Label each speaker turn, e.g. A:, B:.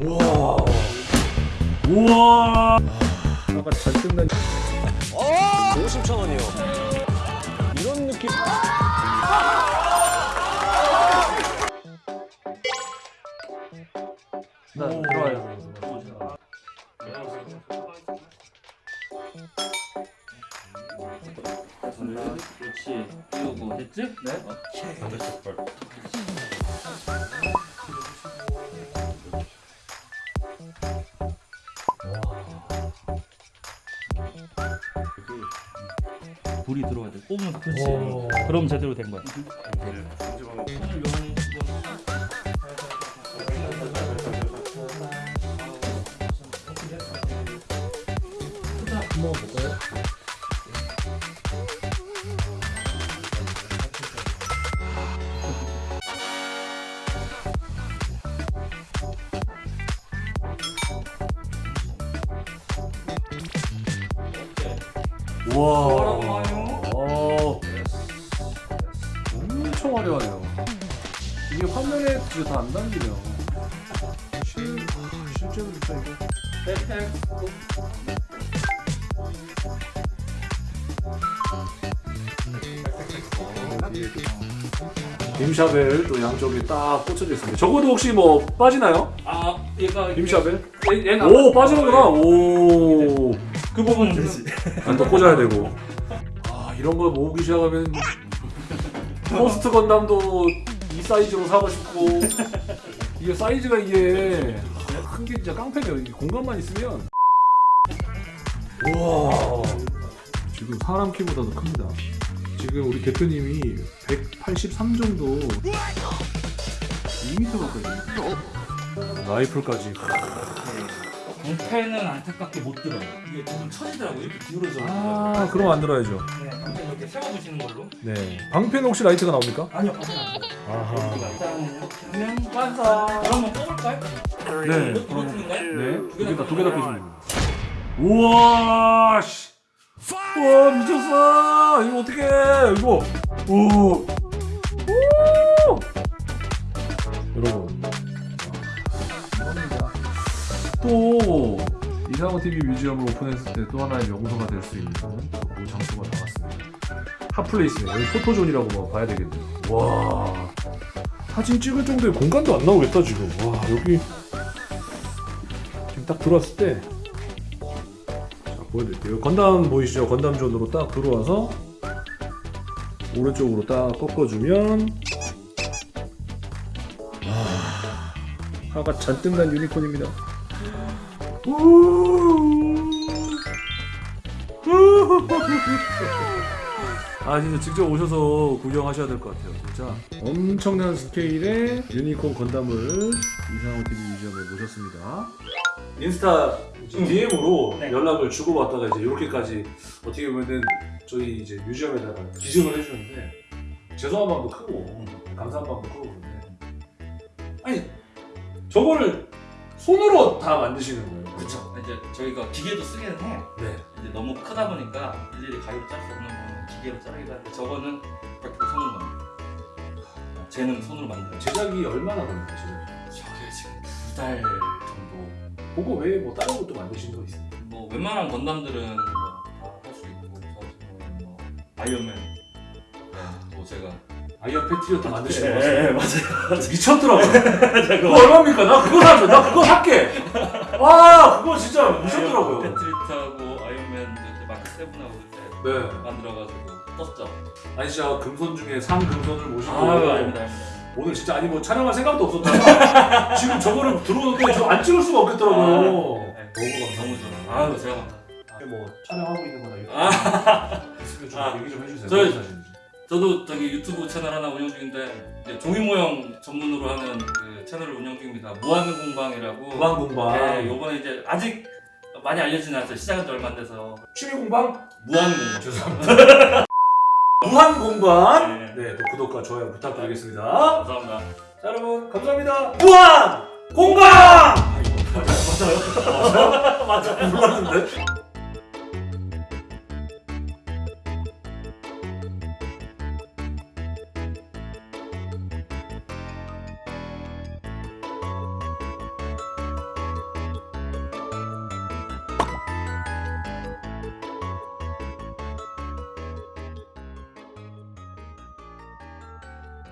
A: 우와. 우와. 아까 잔뜩 난
B: 50천 원이요. 이런 느낌.
A: 나 들어와요.
C: 그렇지 띄우고 됐지? 네 불이 들어와야 돼 꼽으면 그렇지
A: 오.
C: 그럼 제대로 된 거야
A: 한번 볼까요? 우와. 엄청 화려하네요. 이게 화면에 진짜 다안 담기네요. 실, 실제로 진짜 이거. 빔샤벨 또 양쪽에 딱 꽂혀져 있습니다. 저거도 혹시 뭐 빠지나요?
C: 아 얘가
A: 빔샤벨?
C: 얘,
A: 오 빠지는구나. 오.
C: 그 부분은 되지
A: 안또 꽂아야 되고. 아 이런 거 모으기 시작하면 포스트 건담도 이 사이즈로 사고 싶고 이게 사이즈가 이게 큰 게 진짜 깡패네요. 이게 공간만 있으면. 우와. 지금 사람 키보다도 큽니다. 지금 우리 대표님이 183 정도 2m 가까이 라이플까지
C: 방패는 안타깝게 못 들어요 이게 좀 처지더라고 이렇게 기울어져
A: 아 그럼 안 들어야죠
C: 네. 방패는
A: 혹시 라이트가 나옵니까?
C: 아니요
A: 아하
C: 일단 이렇게 하면 완성 그러면 뽑을까요?
A: 네.
C: 이거 부러뜨린가요?
A: 네 두 개다 두개다 빼주면 우와 씨. 우와 미쳤어. 이거 어떡해. 이거. 오 오! 이상호 TV 뮤지엄을 오픈했을 때 또 하나의 명소가 될 수 있는 그 장소가 나왔습니다. hot place 여기 포토존이라고 뭐 봐야 되겠네요. 와 사진 찍을 정도의 공간도 안 나오겠다 지금. 와 여기 지금 딱 들어왔을 때 자, 보여드릴게요. 건담 보이시죠? 건담 존으로 딱 들어와서 오른쪽으로 딱 꺾어주면 아, 화가 잔뜩 난 유니콘입니다. 아 진짜 직접 오셔서 구경하셔야 될 것 같아요 진짜. 엄청난 스케일의 유니콘 건담을 이상호 TV 뮤지엄에 모셨습니다. 인스타 DM으로
C: 네.
A: 연락을 주고받다가 이제 이렇게까지 어떻게 보면은 저희 이제 뮤지엄에다가 기증을 해주셨는데 죄송한 마음도 크고 감사한 마음도 크고 그런데. 아니 저거를 손으로 다 만드시는 거예요
C: 그쵸 이제 저희가 기계도 쓰기는 해
A: 네.
C: 이제 너무 크다 보니까 일일이 가위로 짤 수 없는 거는 기계로 자르기도 하는데 저거는 100% 손으로 어, 쟤는 손으로 만들어요
A: 제작이 얼마나 걸립니까 지금?
C: 저게 지금 두 달 정도
A: 그거 외에 뭐 다른 것도 만드신 거 있어요?
C: 뭐 웬만한 건담들은 뭐다할 수 있고 저 같은 경우는 뭐 아이언맨 네, 뭐 제가
A: 아이언 패트리어트 만드신 거
C: 네,
A: 같아요
C: 맞아요.
A: 미쳤더라고요. 그거 얼마입니까? 나 그거 사면 나 그거 살게. 와 그거 진짜 미쳤더라고요.
C: 패트리어트하고 아이언맨 그때 Mark Seven하고 그때
A: 네.
C: 만들어가지고 떴죠.
A: 아니 진짜 금손 중에 상금손을 모시고
C: 아유 아닙니다 아닙니다
A: 오늘 진짜 아니 뭐 촬영할 생각도 없었다가 지금 저거를 들어오는데 저 안 찍을 수가 없겠더라고요.
C: 네.
A: 너무
C: 너무
A: 감사합니다.
C: 아유 제가 감사합니다.
A: 뭐 촬영하고 있는 거나 이런
C: 아.
A: 거 있으면 좀
C: 아.
A: 얘기 좀 해주세요.
C: 저희-. 저도 저기 유튜브 채널 하나 운영 중인데 종이 모형 전문으로 하는 그 채널을 운영 중입니다. 무한 공방이라고.
A: 무한 공방
C: 네, 요번에 이제 아직 많이 알려지진 않았어요. 시작한 지 얼마 안 돼서
A: 취미 공방
C: 무한 공방.
A: 죄송합니다 무한 공방
C: 네.
A: 네, 또 구독과 좋아요 부탁드리겠습니다.
C: 감사합니다.
A: 자, 여러분 감사합니다. 무한 공감. 맞아요? 맞아요? 맞아. 몰랐는데.